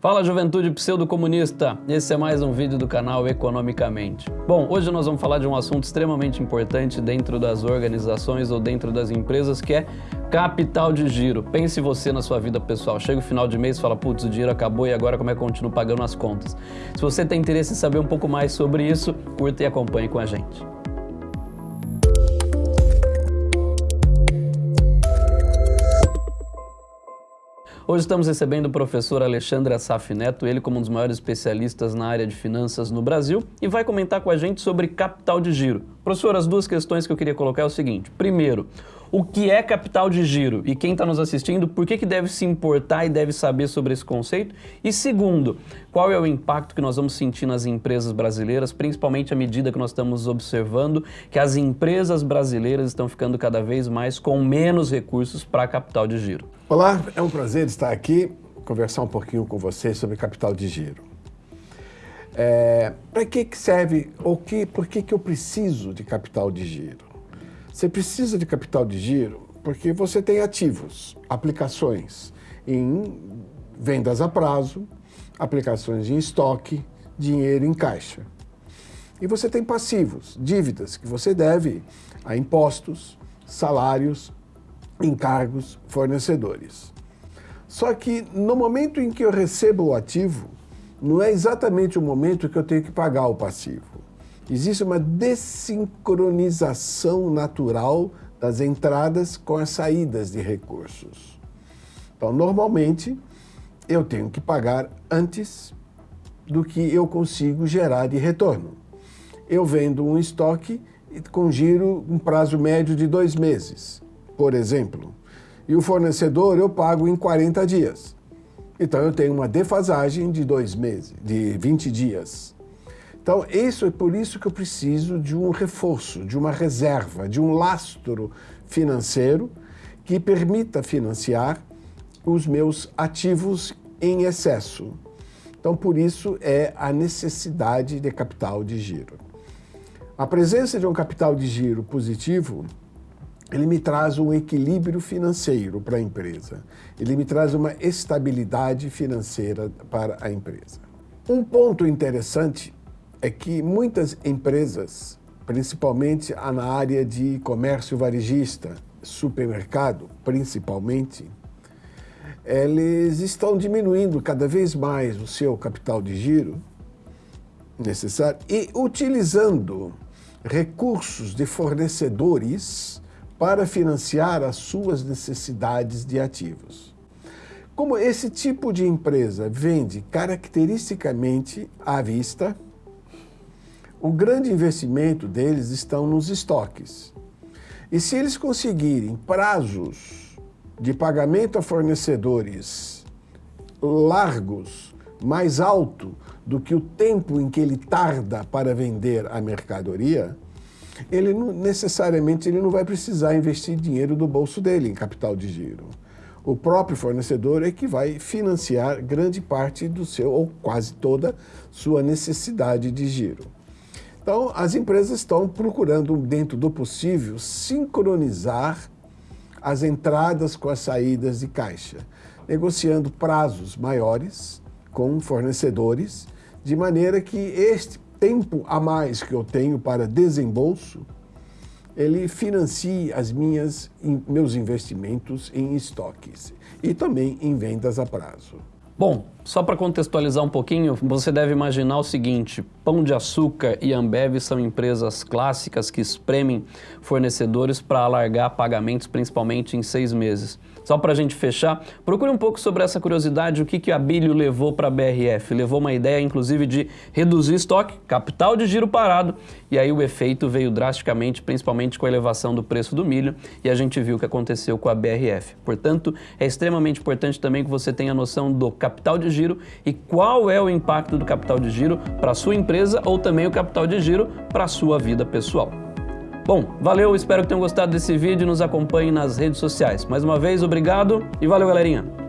Fala juventude pseudo-comunista, esse é mais um vídeo do canal Economicamente. Bom, hoje nós vamos falar de um assunto extremamente importante dentro das organizações ou dentro das empresas que é capital de giro. Pense você na sua vida pessoal, chega o final de mês e fala, putz, o dinheiro acabou e agora como é que eu continuo pagando as contas? Se você tem interesse em saber um pouco mais sobre isso, curta e acompanhe com a gente. Hoje estamos recebendo o professor Alexandre Assaf Neto, ele como um dos maiores especialistas na área de finanças no Brasil, e vai comentar com a gente sobre capital de giro. Professor, as duas questões que eu queria colocar é o seguinte. Primeiro, o que é capital de giro e quem está nos assistindo, por que, que deve se importar e deve saber sobre esse conceito? E segundo, qual é o impacto que nós vamos sentir nas empresas brasileiras, principalmente à medida que nós estamos observando que as empresas brasileiras estão ficando cada vez mais com menos recursos para capital de giro? Olá, é um prazer estar aqui, conversar um pouquinho com vocês sobre capital de giro. É, para que, que serve, ou que, por que, que eu preciso de capital de giro? Você precisa de capital de giro porque você tem ativos, aplicações em vendas a prazo, aplicações em estoque, dinheiro em caixa. E você tem passivos, dívidas que você deve a impostos, salários, encargos, fornecedores. Só que no momento em que eu recebo o ativo, não é exatamente o momento que eu tenho que pagar o passivo. Existe uma desincronização natural das entradas com as saídas de recursos. Então, normalmente, eu tenho que pagar antes do que eu consigo gerar de retorno. Eu vendo um estoque com giro um prazo médio de dois meses por exemplo, e o fornecedor eu pago em 40 dias. Então eu tenho uma defasagem de dois meses, de 20 dias. Então isso é por isso que eu preciso de um reforço, de uma reserva, de um lastro financeiro que permita financiar os meus ativos em excesso. Então por isso é a necessidade de capital de giro. A presença de um capital de giro positivo ele me traz um equilíbrio financeiro para a empresa. Ele me traz uma estabilidade financeira para a empresa. Um ponto interessante é que muitas empresas, principalmente na área de comércio varejista, supermercado principalmente, eles estão diminuindo cada vez mais o seu capital de giro necessário e utilizando recursos de fornecedores para financiar as suas necessidades de ativos. Como esse tipo de empresa vende caracteristicamente à vista, o grande investimento deles estão nos estoques. E se eles conseguirem prazos de pagamento a fornecedores largos, mais alto do que o tempo em que ele tarda para vender a mercadoria, ele não, necessariamente ele não vai precisar investir dinheiro do bolso dele em capital de giro. O próprio fornecedor é que vai financiar grande parte do seu, ou quase toda, sua necessidade de giro. Então, as empresas estão procurando, dentro do possível, sincronizar as entradas com as saídas de caixa, negociando prazos maiores com fornecedores, de maneira que este tempo a mais que eu tenho para desembolso, ele financia as minhas, meus investimentos em estoques e também em vendas a prazo. Bom, só para contextualizar um pouquinho, você deve imaginar o seguinte, Pão de Açúcar e Ambev são empresas clássicas que espremem fornecedores para alargar pagamentos, principalmente em seis meses. Só para a gente fechar, procure um pouco sobre essa curiosidade, o que, que a Abílio levou para a BRF. Levou uma ideia, inclusive, de reduzir estoque, capital de giro parado, e aí o efeito veio drasticamente, principalmente com a elevação do preço do milho, e a gente viu o que aconteceu com a BRF. Portanto, é extremamente importante também que você tenha noção do capital de giro e qual é o impacto do capital de giro para sua empresa ou também o capital de giro para a sua vida pessoal. Bom, valeu, espero que tenham gostado desse vídeo e nos acompanhem nas redes sociais. Mais uma vez, obrigado e valeu, galerinha!